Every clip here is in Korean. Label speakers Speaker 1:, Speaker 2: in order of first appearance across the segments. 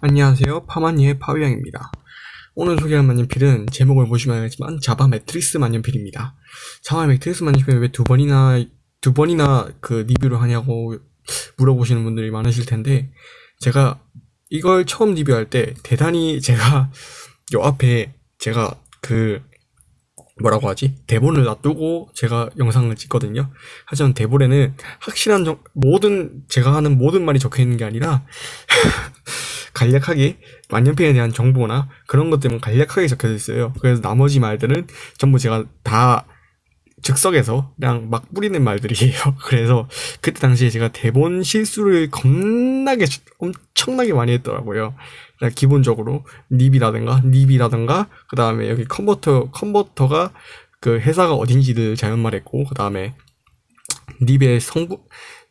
Speaker 1: 안녕하세요 파마니의 파위양입니다 오늘 소개할 만년필은 제목을 보시면 알겠지만 자바 매트리스 만년필입니다 자바 매트리스 만년필을 왜두 번이나 두 번이나 그 리뷰를 하냐고 물어보시는 분들이 많으실 텐데 제가 이걸 처음 리뷰할 때 대단히 제가 요 앞에 제가 그 뭐라고 하지? 대본을 놔두고 제가 영상을 찍거든요. 하지만 대본에는 확실한 정, 모든 제가 하는 모든 말이 적혀 있는 게 아니라 간략하게 만년필에 대한 정보나 그런 것들은 간략하게 적혀져 있어요. 그래서 나머지 말들은 전부 제가 다 즉석에서 그냥 막 뿌리는 말들이에요. 그래서 그때 당시에 제가 대본 실수를 겁나게 엄청나게 많이 했더라고요. 기본적으로 닙이라든가 닙이라든가 그 다음에 여기 컨버터 컨버터가 그 회사가 어딘지를 잘못 말했고 그 다음에 닙의 성분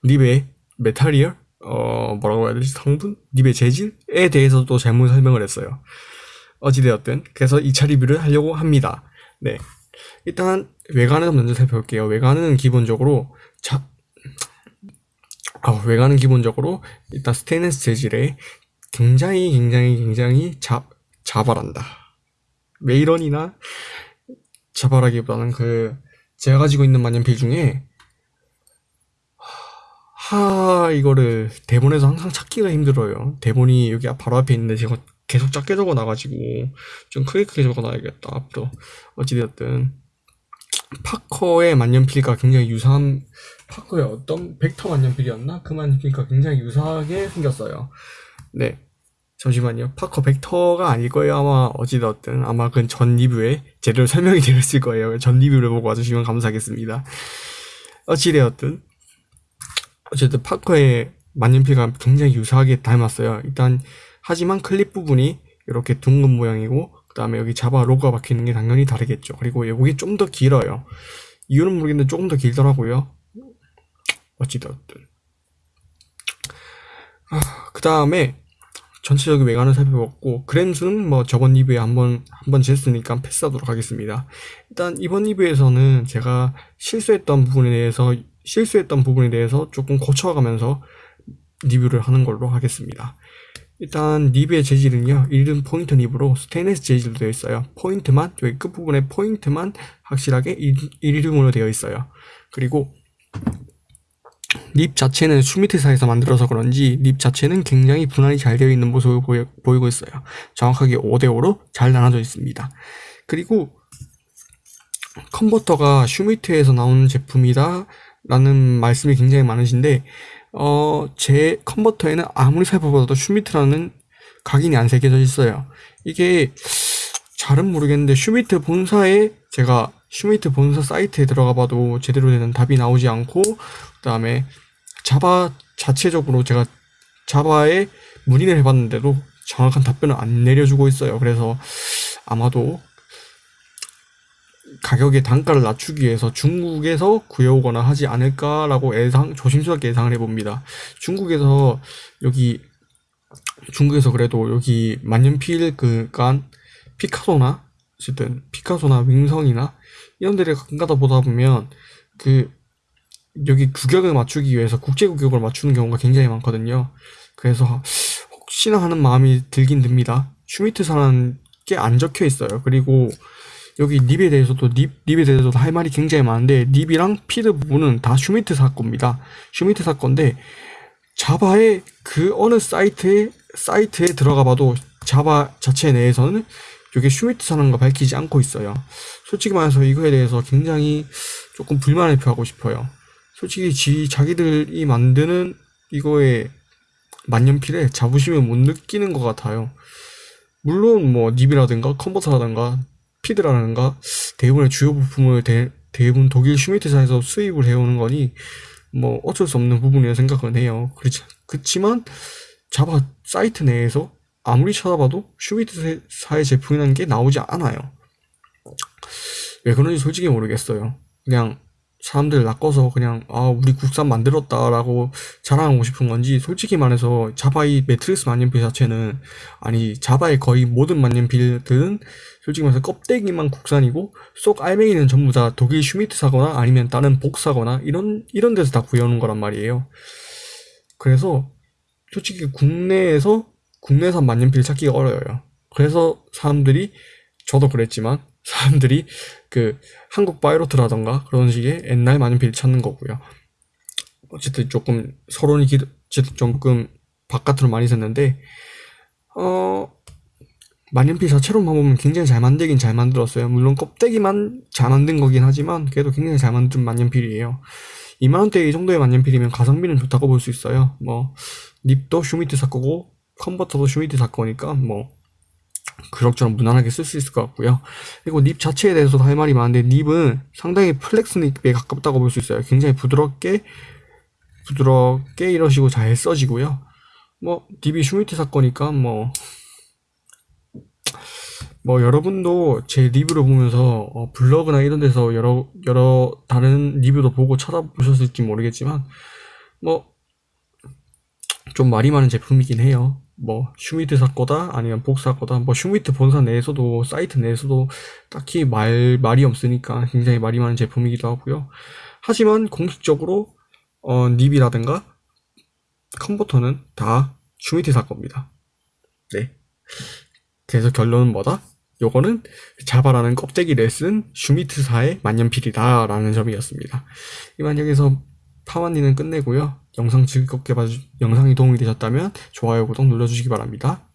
Speaker 1: 닙의 메탈리얼 어 뭐라고 해야 되지 성분 닙의 재질에 대해서도 잘못 설명을 했어요. 어찌되었든 그래서 2차 리뷰를 하려고 합니다. 네 일단 외관을 먼저 살펴볼게요. 외관은 기본적으로 자 어, 외관은 기본적으로 일단 스테인리스 재질의 굉장히 굉장히 굉장히 자, 자발한다. 왜 이런이나 자발하기보다는 그 제가 가지고 있는 만년필 중에 하 이거를 대본에서 항상 찾기가 힘들어요. 대본이 여기 바로 앞에 있는데 제가 계속 작게 적어 놔가지고 좀 크게 크게 적어 놔야겠다 앞으로 어찌되었든 파커의 만년필과 굉장히 유사한 파커의 어떤 벡터 만년필이었나 그 만년필과 굉장히 유사하게 생겼어요. 네 잠시만요. 파커 벡터가 아닐 거예요. 아마 어찌되었든 아마 그건 전 리뷰에 제대로 설명이 되어 있을 거예요. 전 리뷰를 보고 와주시면 감사하겠습니다. 어찌되었든 어쨌든 파커의 만년필과 굉장히 유사하게 닮았어요. 일단 하지만 클립 부분이 이렇게 둥근 모양이고 그 다음에 여기 자바 로고가 박혀있는 게 당연히 다르겠죠. 그리고 여기 좀 더 길어요. 이유는 모르겠는데 조금 더 길더라고요. 어찌되었든 아, 그 다음에 전체적인 외관을 살펴봤고 그램수는 뭐 저번 리뷰에 한번 한번 쟀으니까 패스하도록 하겠습니다. 일단 이번 리뷰에서는 제가 실수했던 부분에 대해서 실수했던 부분에 대해서 조금 고쳐가면서 리뷰를 하는 걸로 하겠습니다. 일단 nib의 재질은요 이리듐 포인트 nib으로 스테인리스 재질로 되어 있어요 포인트만 여기 끝부분에 포인트만 확실하게 이리듐으로 되어 있어요 그리고 nib 자체는 슈미트사에서 만들어서 그런지 nib 자체는 굉장히 분할이 잘 되어 있는 모습을 보여, 보이고 있어요. 정확하게 5대5로 잘 나눠져 있습니다. 그리고 컨버터가 슈미트에서 나오는 제품이다 라는 말씀이 굉장히 많으신데 어, 제 컨버터에는 아무리 살펴봐도 슈미트라는 각인이 안 새겨져 있어요. 이게 잘은 모르겠는데 슈미트 본사에 제가 슈미트 본사 사이트에 들어가 봐도 제대로 되는 답이 나오지 않고 그 다음에 자바 자체적으로 제가 자바에 문의를 해봤는데도 정확한 답변을 안 내려주고 있어요. 그래서 아마도 가격의 단가를 낮추기 위해서 중국에서 구해오거나 하지 않을까라고 예상, 조심스럽게 예상을 해봅니다. 중국에서 여기, 중국에서 그래도 여기 만년필 그간 피카소나, 어쨌든 피카소나 윙성이나 이런 데를 가끔 가다 보다 보면 그 여기 규격을 맞추기 위해서 국제 규격을 맞추는 경우가 굉장히 많거든요. 그래서 혹시나 하는 마음이 들긴 듭니다. 슈미트사라는 게 안 적혀 있어요. 그리고 여기 nib에 대해서도 nib, nib에 대해서도 할 말이 굉장히 많은데 nib이랑 feed 부분은 다 슈미트사 건입니다. 슈미트사 건인데 자바의 그 어느 사이트에 사이트에 들어가 봐도 자바 자체 내에서는 이게 슈미트사라는 거 밝히지 않고 있어요. 솔직히 말해서 이거에 대해서 굉장히 조금 불만을 표하고 싶어요. 솔직히 지 자기들이 만드는 이거에 만년필에 자부심을 못 느끼는 것 같아요. 물론 뭐 닙이라든가 컨버터라든가 피드라든가 대부분의 주요 부품을 대, 대부분 독일 슈미트사에서 수입을 해오는 거니 뭐 어쩔 수 없는 부분이라 생각은 해요. 그렇지, 그렇지만 자바 사이트 내에서 아무리 찾아봐도 슈미트사의 제품이라는 게 나오지 않아요. 왜 그런지 솔직히 모르겠어요. 그냥 사람들 낚아서 그냥 아 우리 국산 만들었다라고 자랑하고 싶은 건지 솔직히 말해서 자바의 매트릭스 만년필 자체는 아니 자바의 거의 모든 만년필들은 솔직히 말해서 껍데기만 국산이고 속 알맹이는 전부 다 독일 슈미트사거나 아니면 다른 보크사거나 이런 이런 데서 다 구해오는 거란 말이에요. 그래서 솔직히 국내에서 국내산 만년필 찾기가 어려워요. 그래서 사람들이 저도 그랬지만 사람들이 그 한국 바이로트라던가 그런 식의 옛날 만년필 찾는 거고요. 어쨌든 조금 서론이 길, 어쨌든 조금 바깥으로 많이 샜는데 어 만년필 자체로만 보면 굉장히 잘 만들긴 잘 만들었어요. 물론 껍데기만 잘 만든 거긴 하지만 그래도 굉장히 잘 만든 만년필이에요. 2만원대 이 정도의 만년필이면 가성비는 좋다고 볼 수 있어요. 뭐 nib도 슈미트 사 거고 컨버터도 슈미트 사 거니까 뭐 그럭저럭 무난하게 쓸 수 있을 것 같고요. 그리고 nib 자체에 대해서도 할 말이 많은데 nib은 상당히 flex nib에 가깝다고 볼 수 있어요. 굉장히 부드럽게 부드럽게 식으로 잘 써지고요. 뭐 nib이 슈미트 사거니까 뭐뭐 여러분도 제 리뷰를 보면서 어, 블로그나 이런 데서 여러 여러 다른 리뷰도 보고 찾아보셨을지 모르겠지만 뭐 좀 말이 많은 제품이긴 해요. 뭐 슈미트 사 거다 아니면 복사 거다 뭐 슈미트 본사 내에서도 사이트 내에서도 딱히 말 말이 없으니까 굉장히 말이 많은 제품이기도 하고요. 하지만 공식적으로 어 nib이라든가 컨버터는 다 슈미트 사 겁니다. 네. 그래서 결론은 뭐다? 요거는 자바라는 껍데기를 쓴 슈미트사의 만년필이다 라는 점이었습니다. 이만 여기서 파마니는 끝내고요. 영상 즐겁게 봐주, 영상이 도움이 되셨다면 좋아요, 구독 눌러주시기 바랍니다.